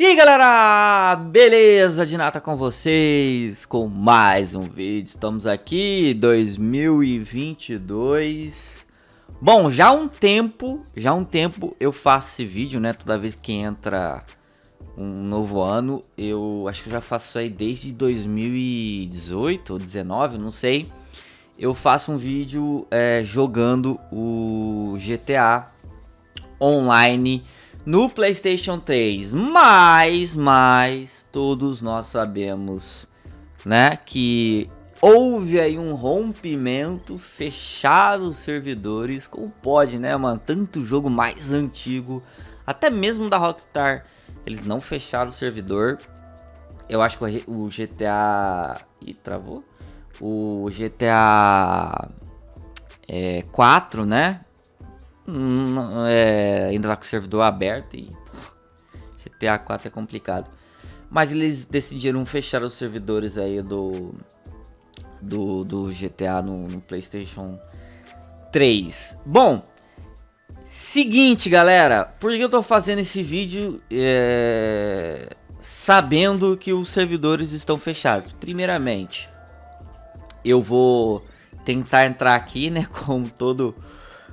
E aí galera, beleza de nata com vocês, com mais um vídeo, estamos aqui, 2022 Bom, já há um tempo, já há um tempo eu faço esse vídeo, né, toda vez que entra um novo ano Eu acho que eu já faço isso aí desde 2018 ou 19, não sei. Eu faço um vídeo é, jogando o GTA Online no PlayStation 3. Mas, mas, todos nós sabemos, né, que houve aí um rompimento, fecharam os servidores. Como pode, né, mano? Tanto jogo mais antigo, até mesmo da Rockstar, eles não fecharam o servidor. Eu acho que o GTA... Ih, travou? O GTA é, 4, né? É, ainda tá com o servidor aberto e GTA 4 é complicado. Mas eles decidiram fechar os servidores aí do do, do GTA no, no PlayStation 3. Bom, seguinte galera, por que eu tô fazendo esse vídeo é, sabendo que os servidores estão fechados? Primeiramente, eu vou tentar entrar aqui, né, como todo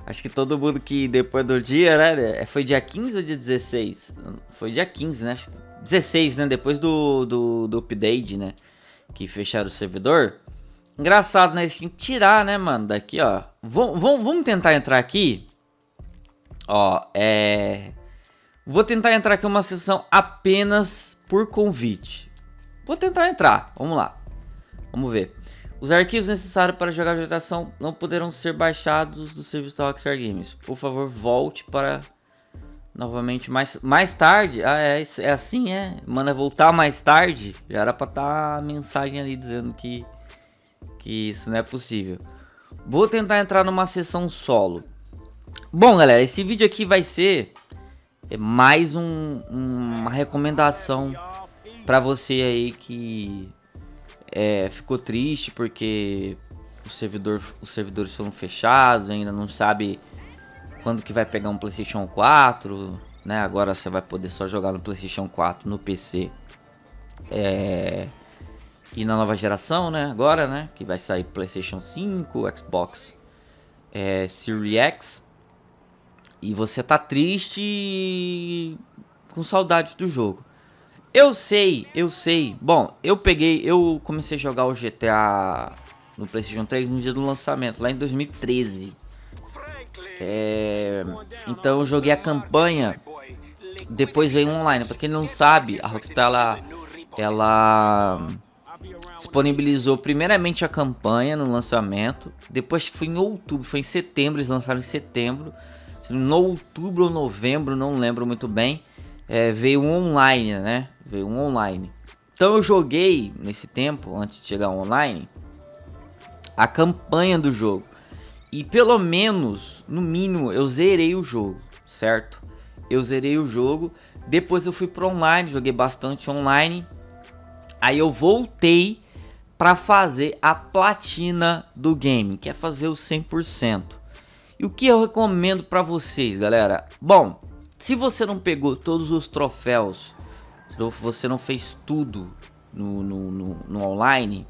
Acho que todo mundo que depois do dia, né? É, foi dia 15 ou dia 16? Foi dia 15, né? 16, né? Depois do, do, do update, né? Que fecharam o servidor. Engraçado, né? Eles que tirar, né, mano? Daqui, ó. Vamos tentar entrar aqui. Ó, é... Vou tentar entrar aqui uma sessão apenas por convite. Vou tentar entrar. Vamos lá. Vamos ver. Os arquivos necessários para jogar a vegetação não poderão ser baixados do serviço da Rockstar Games. Por favor, volte para novamente mais, mais tarde. Ah, é, é assim, é. Manda voltar mais tarde. Já era para estar tá a mensagem ali dizendo que, que isso não é possível. Vou tentar entrar numa sessão solo. Bom, galera, esse vídeo aqui vai ser é mais um, uma recomendação para você aí que é, ficou triste porque o servidor, os servidores foram fechados, ainda não sabe quando que vai pegar um Playstation 4, né? Agora você vai poder só jogar no Playstation 4 no PC. É... E na nova geração, né? Agora, né? Que vai sair Playstation 5, Xbox é, Series X. E você tá triste com saudade do jogo. Eu sei, eu sei. Bom, eu peguei, eu comecei a jogar o GTA no PlayStation 3 no dia do lançamento, lá em 2013. É, então eu joguei a campanha, depois veio online. Pra quem não sabe, a Rockstar ela, ela disponibilizou primeiramente a campanha no lançamento, depois que foi em outubro, foi em setembro, eles lançaram em setembro. No outubro ou novembro, não lembro muito bem é, veio online, né? Veio um online. Então eu joguei nesse tempo, antes de chegar online, a campanha do jogo. E pelo menos, no mínimo, eu zerei o jogo, certo? Eu zerei o jogo, depois eu fui pro online, joguei bastante online. Aí eu voltei para fazer a platina do game, que é fazer o 100%. E o que eu recomendo para vocês, galera? Bom, se você não pegou todos os troféus, você não fez tudo no, no, no, no online,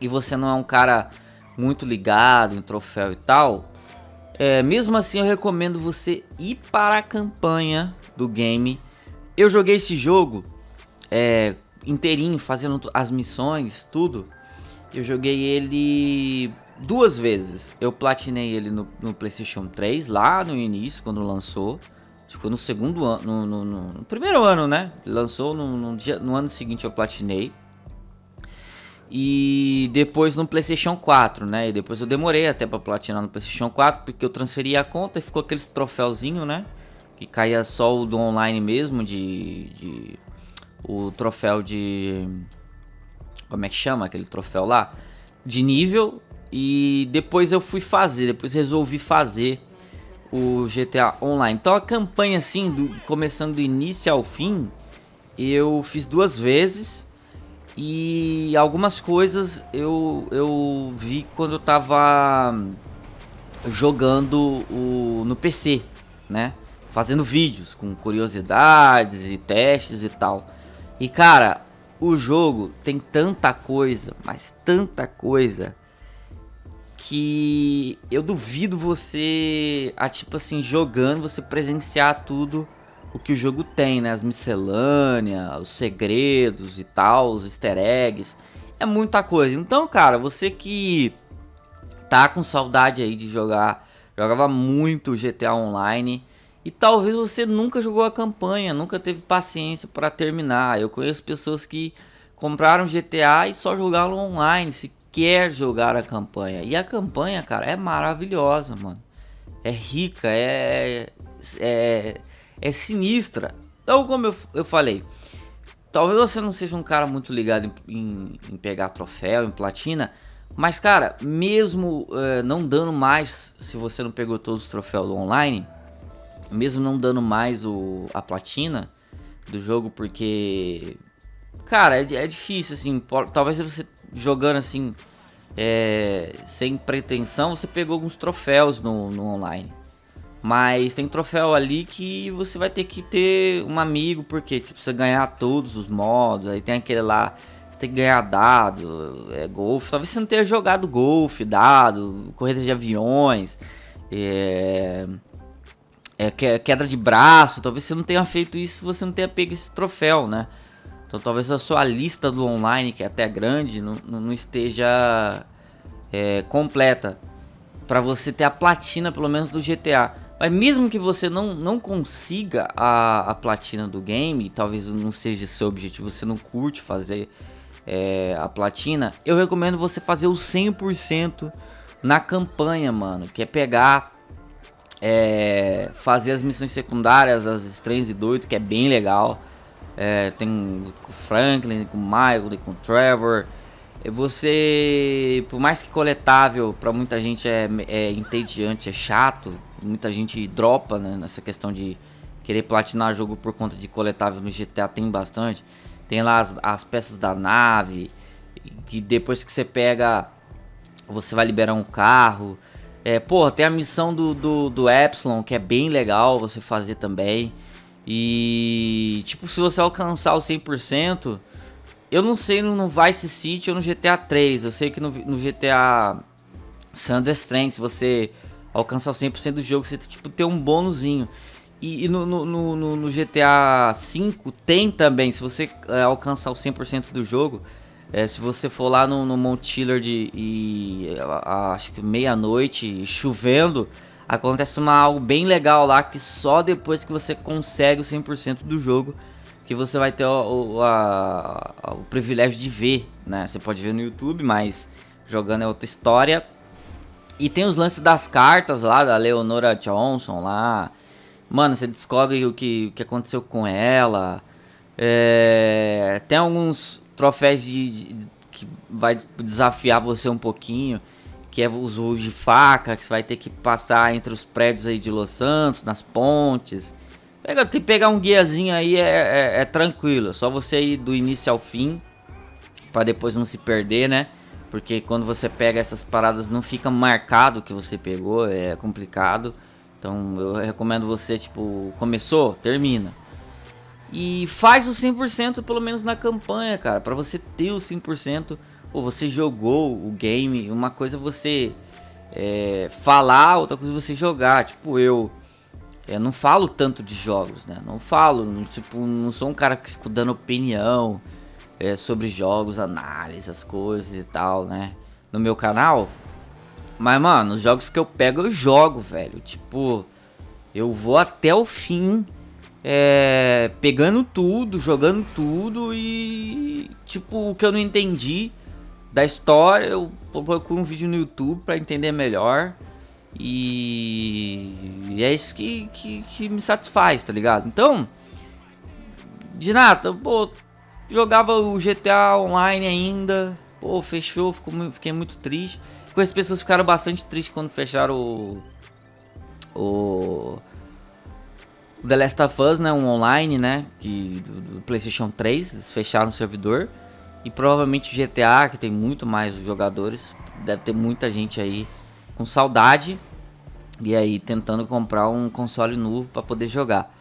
e você não é um cara muito ligado em troféu e tal, é, mesmo assim eu recomendo você ir para a campanha do game. Eu joguei esse jogo é, inteirinho, fazendo as missões, tudo. Eu joguei ele duas vezes. Eu platinei ele no, no PlayStation 3, lá no início, quando lançou. Ficou no segundo ano, no, no, no, primeiro ano, né? Lançou no, dia, no ano seguinte eu platinei. E depois no PlayStation 4, né? E depois eu demorei até para platinar no PlayStation 4 porque eu transferi a conta e ficou aqueles troféuzinho, né? Que caía só o do online mesmo, de, de o troféu de como é que chama aquele troféu lá? De nível. E depois eu fui fazer, depois resolvi fazer o GTA Online. Então a campanha assim, do, começando do início ao fim, eu fiz duas vezes e algumas coisas eu, eu vi quando eu tava jogando o, no PC, né? fazendo vídeos com curiosidades e testes e tal. E cara, o jogo tem tanta coisa, mas tanta coisa que eu duvido você, a tipo assim, jogando, você presenciar tudo o que o jogo tem, né? As miscelâneas, os segredos e tal, os easter eggs. É muita coisa. Então, cara, você que tá com saudade aí de jogar, jogava muito GTA Online e talvez você nunca jogou a campanha, nunca teve paciência para terminar. Eu conheço pessoas que compraram GTA e só jogaram online, se quer jogar a campanha. E a campanha, cara, é maravilhosa, mano. É rica, é é, é sinistra. Então, como eu, eu falei, talvez você não seja um cara muito ligado em, em, em pegar troféu, em platina, mas, cara, mesmo uh, não dando mais, se você não pegou todos os troféus online, mesmo não dando mais o, a platina do jogo, porque, cara, é, é difícil, assim, talvez você jogando assim, é, sem pretensão, você pegou alguns troféus no, no online. Mas tem troféu ali que você vai ter que ter um amigo, porque você precisa ganhar todos os modos. Aí tem aquele lá, você tem que ganhar dado, é golfe. Talvez você não tenha jogado golfe, dado, corrida de aviões, é, é, queda de braço. Talvez você não tenha feito isso, você não tenha pego esse troféu, né? Então talvez a sua lista do online, que é até grande, não, não esteja é, completa. para você ter a platina, pelo menos, do GTA. Mas mesmo que você não, não consiga a, a platina do game, talvez não seja seu objetivo, você não curte fazer é, a platina, eu recomendo você fazer o 100% na campanha, mano. Que é pegar, é, fazer as missões secundárias, as estranhos e doidos, que é bem legal. É, tem com o Franklin, com o Michael, com o Trevor. Você, por mais que coletável para muita gente é, é entediante, é chato, muita gente dropa né, nessa questão de querer platinar jogo por conta de coletável no GTA tem bastante. Tem lá as, as peças da nave, que depois que você pega, você vai liberar um carro. É, porra, tem a missão do, do, do Epsilon, que é bem legal você fazer também. E, tipo, se você alcançar o 100%, eu não sei no Vice City ou no GTA 3. Eu sei que no, no GTA San Andreas se você alcançar o 100% do jogo, você tipo, tem um bônusinho. E, e no, no, no, no, GTA 5 tem também, se você é, alcançar o 100% do jogo, é, se você for lá no, no Mount Chillard e, acho que meia-noite, chovendo, acontece uma, algo bem legal lá que só depois que você consegue o 100% do jogo que você vai ter o, o, a, o privilégio de ver, né? Você pode ver no YouTube, mas jogando é outra história. E tem os lances das cartas lá, da Leonora Johnson lá. Mano, você descobre o que, o que aconteceu com ela. É, tem alguns troféus de, de, que vai desafiar você um pouquinho. Que é os voos de faca, que você vai ter que passar entre os prédios aí de Los Santos, nas pontes. Pega, tem que pegar um guiazinho aí, é, é, é tranquilo. Só você ir do início ao fim. para depois não se perder, né? Porque quando você pega essas paradas não fica marcado que você pegou, é complicado. Então eu recomendo você, tipo, começou, termina. E faz o 100% pelo menos na campanha, cara. Pra você ter o 100%, ou você jogou o game. Uma coisa é você é, falar, outra coisa é você jogar. Tipo, eu eu não falo tanto de jogos, né? Não falo, não, tipo, não sou um cara que fico dando opinião é, sobre jogos, análise, as coisas e tal, né? No meu canal. Mas, mano, os jogos que eu pego, eu jogo, velho. Tipo, eu vou até o fim, é, pegando tudo, jogando tudo e, tipo, o que eu não entendi da história, eu procuro um vídeo no YouTube para entender melhor. E, e é isso que, que, que, me satisfaz, tá ligado? Então, de nada, pô, jogava o GTA Online ainda, pô, fechou, fiquei muito triste. Com as pessoas ficaram bastante tristes quando fecharam o, o, o The Last of Us, né, um online, né, que, do, do PlayStation 3, eles fecharam o servidor. E provavelmente GTA, que tem muito mais jogadores, deve ter muita gente aí com saudade. E aí tentando comprar um console novo para poder jogar.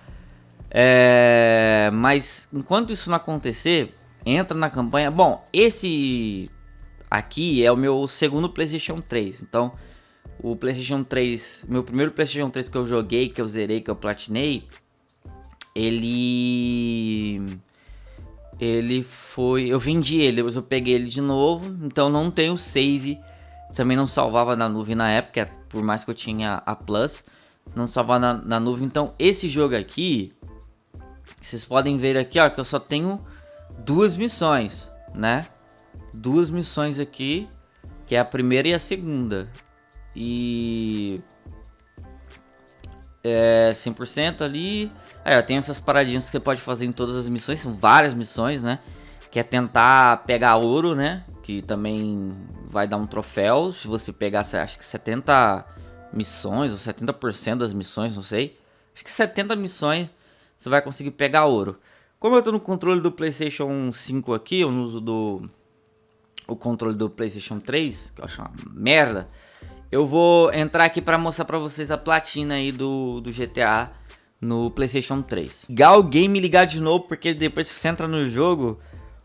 É, mas enquanto isso não acontecer, entra na campanha. Bom, esse aqui é o meu segundo PlayStation 3. Então, o PlayStation 3, meu primeiro PlayStation 3 que eu joguei, que eu zerei, que eu platinei, ele ele foi, eu vendi ele, eu peguei ele de novo, então não tenho save. Também não salvava na nuvem na época, por mais que eu tinha a Plus, não salvava na, na nuvem. Então, esse jogo aqui, vocês podem ver aqui, ó, que eu só tenho duas missões, né? Duas missões aqui, que é a primeira e a segunda. E é 100% ali. Aí, ó, tem essas paradinhas que você pode fazer em todas as missões, são várias missões, né? Que é tentar pegar ouro, né? Que também vai dar um troféu. Se você pegar, acho que 70 missões ou 70% das missões, não sei. Acho que 70 missões você vai conseguir pegar ouro. Como eu tô no controle do PlayStation 5 aqui, eu uso do o controle do PlayStation 3, que eu acho uma merda. Eu vou entrar aqui para mostrar para vocês a platina aí do, do GTA no PlayStation 3. Ligar o game ligar de novo, porque depois que você entra no jogo,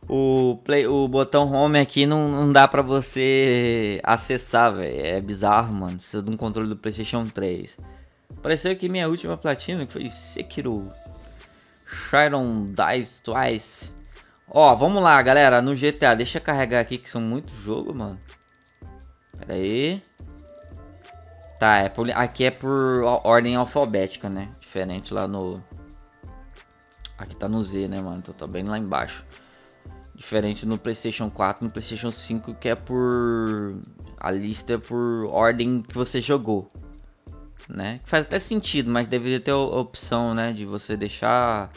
o, play, o botão home aqui não, não dá pra você acessar, velho. É bizarro, mano. Precisa de um controle do PlayStation 3. Apareceu aqui minha última platina, que foi Sekiro. Sharon Dice Twice. Ó, vamos lá, galera. No GTA, deixa eu carregar aqui, que são muitos jogos, mano. Pera aí. Tá, é por, aqui é por ordem alfabética, né? Diferente lá no... Aqui tá no Z, né, mano? Então tá bem lá embaixo. Diferente no PlayStation 4 no PlayStation 5, que é por... A lista é por ordem que você jogou. Né? Faz até sentido, mas deveria ter a opção, né? De você deixar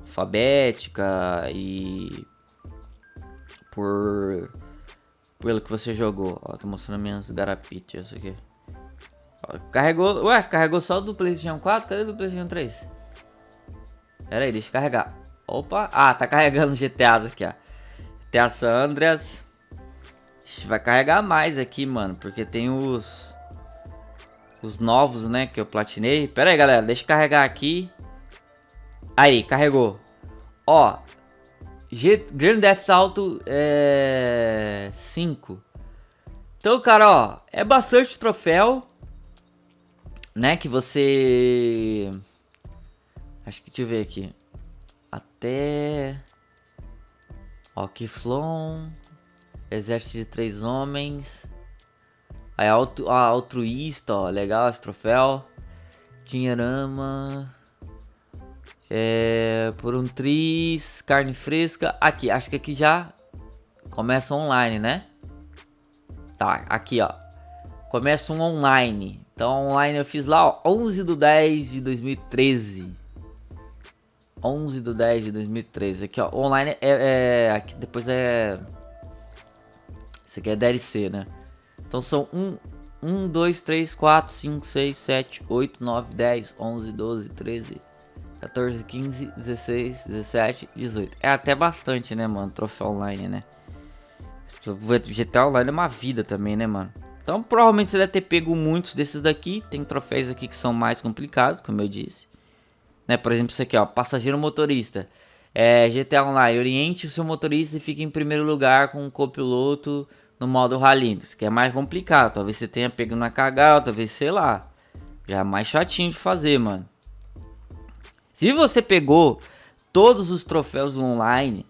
alfabética e... Por... Pelo que você jogou. Ó, tô mostrando minhas garapitas aqui. Carregou... Ué, carregou só do PlayStation 4? Cadê do PlayStation 3? Pera aí, deixa eu carregar. Opa, ah, tá carregando GTAs aqui, ó. GTA San Andreas. Vai carregar mais aqui, mano. Porque tem os... Os novos, né? Que eu platinei. Pera aí, galera. Deixa eu carregar aqui. Aí, carregou. Ó. G Grand Theft Auto é... 5. Então, cara, ó. É bastante troféu. Né? Que você... Acho que deixa eu ver aqui. Até... Ó, Kiflon. Exército de três homens. Aí, altru, ah, altruísta, ó. Legal esse troféu. Dinheirama. É, por um tris, carne fresca. Aqui, acho que aqui já começa online, né? Tá, aqui, ó. Começa um online. Então, online eu fiz lá, ó, 11 do 10 de 2013. 11 do 10 de 2013. Aqui, ó. Online é. é aqui depois é. Isso aqui é DLC, né? Então são 1, 1, 2, 3, 4, 5, 6, 7, 8, 9, 10, 11, 12, 13, 14, 15, 16, 17, 18. É até bastante, né, mano? Troféu online, né? GTA Online é uma vida também, né, mano? Então provavelmente você deve ter pego muitos desses daqui. Tem troféus aqui que são mais complicados, como eu disse. Né? Por exemplo, isso aqui, ó, passageiro motorista. É, GTA Online, oriente o seu motorista e fique em primeiro lugar com o copiloto no modo rally, que é mais complicado. Talvez você tenha pego na cagada, talvez, sei lá. Já é mais chatinho de fazer, mano. Se você pegou todos os troféus online,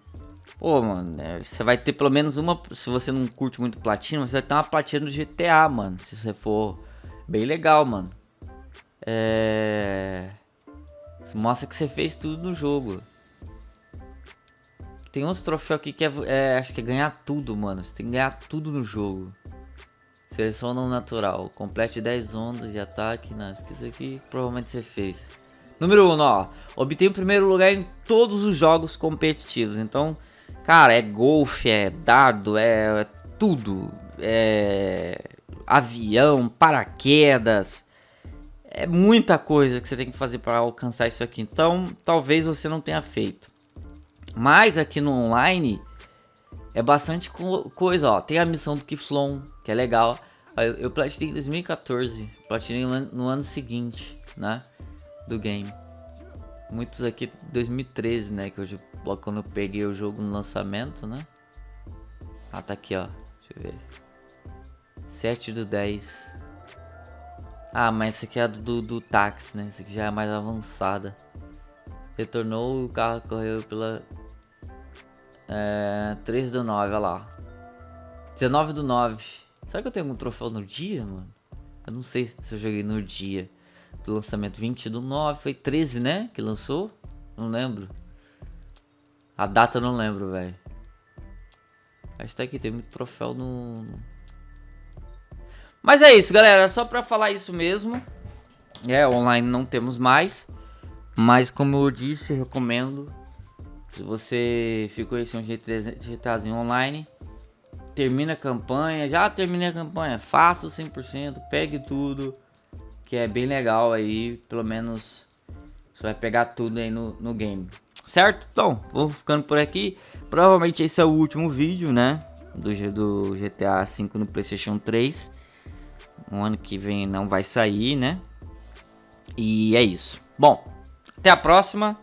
pô, mano, é, você vai ter pelo menos uma. Se você não curte muito platina, você vai ter uma platina do GTA, mano. Se você for bem legal, mano. É. Isso mostra que você fez tudo no jogo. Tem outro troféu aqui que é, é, acho que é ganhar tudo, mano. Você tem que ganhar tudo no jogo. Seleção não natural. Complete 10 ondas de ataque. Não, esqueci aqui. Provavelmente você fez. Número 1, um, ó. Obtém o primeiro lugar em todos os jogos competitivos. Então, cara, é golfe, é dardo, é, é tudo. É avião, paraquedas é muita coisa que você tem que fazer para alcançar isso aqui. Então, talvez você não tenha feito. Mas aqui no online é bastante co coisa, ó. Tem a missão do Kiflon, que é legal. Eu, platinei em 2014. Platinei no ano seguinte, né? Do game. Muitos aqui 2013, né? Que hoje, quando eu peguei o jogo no lançamento, né? Ah, tá aqui, ó. Deixa eu ver. 7 do 10. Ah, mas esse aqui é do, do táxi, né? Esse aqui já é mais avançada. Retornou o carro correu pela... É, 3 do 9, olha lá. 19 do 9. Será que eu tenho algum troféu no dia, mano? Eu não sei se eu joguei no dia do lançamento 20 do 9. Foi 13, né? Que lançou? Não lembro. A data não lembro, velho. Que tá aqui, tem muito troféu no... Mas é isso, galera. Só pra falar isso mesmo. É, online não temos mais. Mas como eu disse, recomendo. Se você ficou esse um GTAzinho online, termina a campanha. Já terminei a campanha, faça o 100%, pegue tudo. Que é bem legal aí, pelo menos você vai pegar tudo aí no, no game. Certo? Então, vou ficando por aqui. Provavelmente esse é o último vídeo, né? Do, do GTA V no Playstation 3. Um ano que vem não vai sair, né? E é isso. Bom, até a próxima.